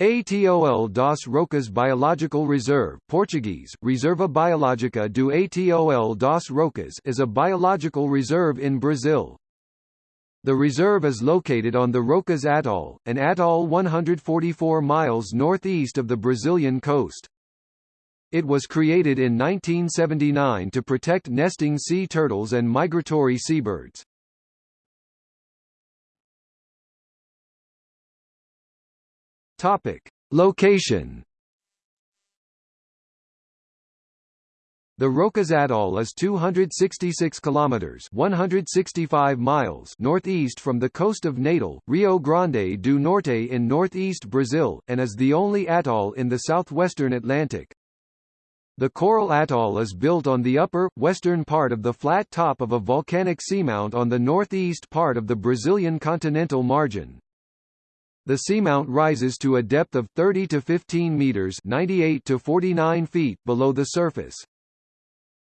Atol das Rocas Biological Reserve Portuguese, Reserva Biológica do Atol das Rocas is a biological reserve in Brazil. The reserve is located on the Rocas Atoll, an atoll 144 miles northeast of the Brazilian coast. It was created in 1979 to protect nesting sea turtles and migratory seabirds. Topic: Location. The Rocas Atoll is 266 kilometers (165 miles) northeast from the coast of Natal, Rio Grande do Norte in northeast Brazil, and is the only atoll in the southwestern Atlantic. The Coral Atoll is built on the upper, western part of the flat top of a volcanic seamount on the northeast part of the Brazilian continental margin. The seamount rises to a depth of 30 to 15 meters 98 to 49 feet below the surface.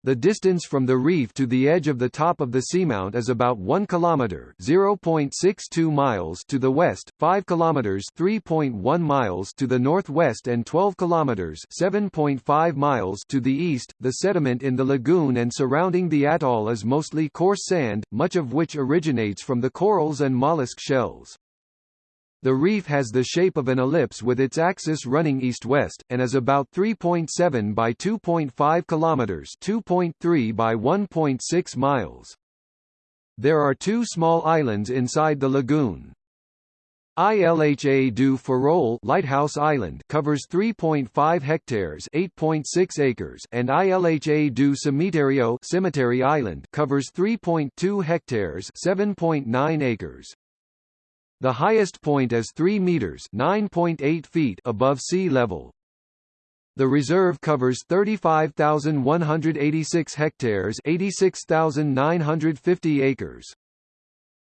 The distance from the reef to the edge of the top of the seamount is about 1 kilometer (0.62 miles) to the west, 5 kilometers (3.1 miles) to the northwest and 12 kilometers (7.5 miles) to the east. The sediment in the lagoon and surrounding the atoll is mostly coarse sand, much of which originates from the corals and mollusk shells. The reef has the shape of an ellipse with its axis running east-west, and is about 3.7 by 2.5 kilometers (2.3 by 1.6 miles). There are two small islands inside the lagoon. Ilha do Farol Lighthouse Island covers 3.5 hectares 8.6 acres and Ilha do Cemiterio Cemetery Island covers 3.2 hectares 7.9 acres. The highest point is 3 meters (9.8 feet) above sea level. The reserve covers 35,186 hectares, 86,950 acres.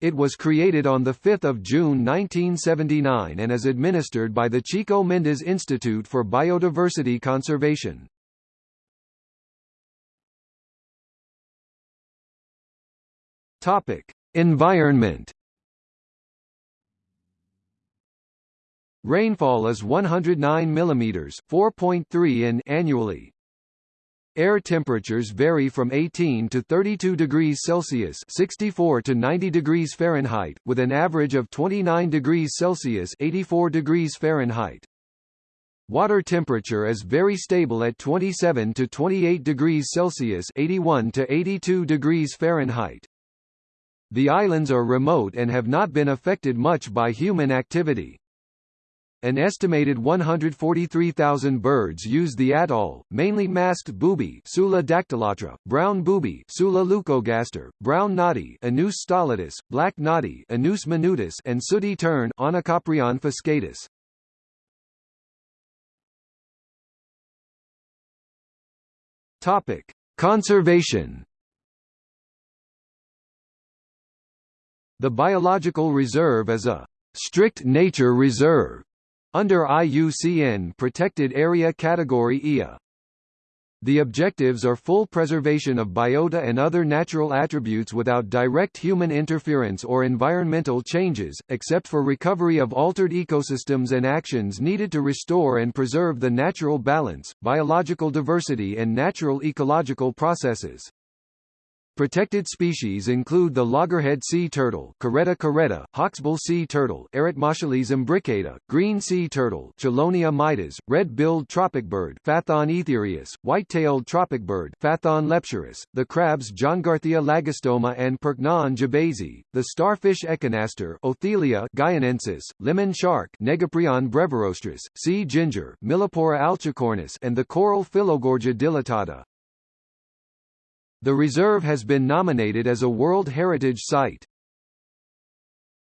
It was created on 5 June 1979 and is administered by the Chico Mendes Institute for Biodiversity Conservation. Topic: Environment Rainfall is 109 mm 4.3 in annually. Air temperatures vary from 18 to 32 degrees Celsius 64 to 90 degrees Fahrenheit, with an average of 29 degrees Celsius 84 degrees Fahrenheit. Water temperature is very stable at 27 to 28 degrees Celsius 81 to 82 degrees Fahrenheit. The islands are remote and have not been affected much by human activity. An estimated 143,000 birds use the atoll, mainly masked booby Sula dactylatra, brown booby Sula leucogaster, brown noddy Anous stolidus, black noddy Anous minutus and sooty tern Onychoprion fuscatus. Topic: Conservation The biological reserve is a strict nature reserve under IUCN Protected Area Category IA. The objectives are full preservation of biota and other natural attributes without direct human interference or environmental changes, except for recovery of altered ecosystems and actions needed to restore and preserve the natural balance, biological diversity and natural ecological processes. Protected species include the loggerhead sea turtle Caretta caretta, hawksbill sea turtle Eretmochelys imbricata, green sea turtle Chelonia mydas, red-billed tropicbird Phaethon aethereus, white-tailed tropicbird Phaethon lepturus, the crabs Johngarthia lagostoma and Percnon gibbesi, the starfish echinaster Othilia guyanensis, lemon shark Negaprion brevirostris, sea ginger Millepora alcicornis and the coral Phyllogorgia dilatata. The reserve has been nominated as a World Heritage Site.